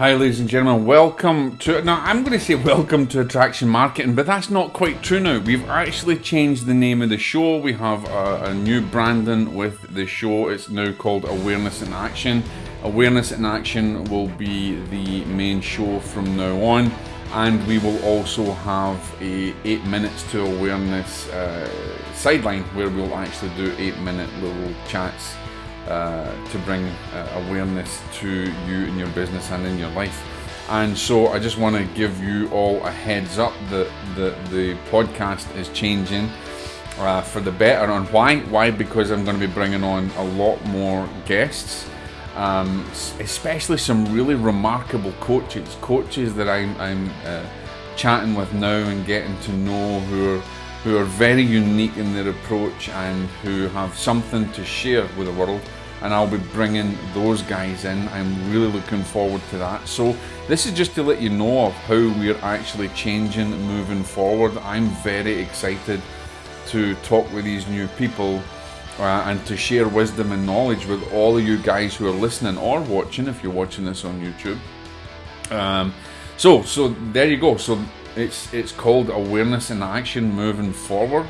Hi, ladies and gentlemen. Welcome to. Now, I'm going to say welcome to Attraction Marketing, but that's not quite true now. We've actually changed the name of the show. We have a, a new branding with the show. It's now called Awareness in Action. Awareness in Action will be the main show from now on, and we will also have a eight minutes to awareness uh, sideline where we'll actually do eight minute little chats uh, to bring uh, awareness to you in your business and in your life. And so I just want to give you all a heads up that the, the podcast is changing uh, for the better. And why? Why? Because I'm going to be bringing on a lot more guests, um, especially some really remarkable coaches, coaches that I'm, I'm uh, chatting with now and getting to know who are who are very unique in their approach and who have something to share with the world. And I'll be bringing those guys in. I'm really looking forward to that. So, this is just to let you know of how we're actually changing moving forward. I'm very excited to talk with these new people uh, and to share wisdom and knowledge with all of you guys who are listening or watching if you're watching this on YouTube. Um, so, so there you go. So it's it's called Awareness in Action Moving Forward.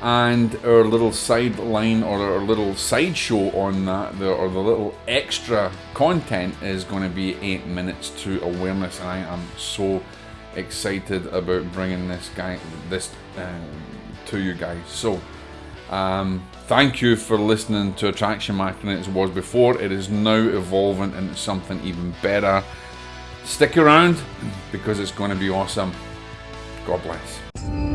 And our little sideline or our little sideshow on that, the, or the little extra content is going to be eight minutes to awareness. And I am so excited about bringing this guy, this um, to you guys. So, um, thank you for listening to Attraction Marketing as it was before. It is now evolving into something even better. Stick around because it's going to be awesome. God bless.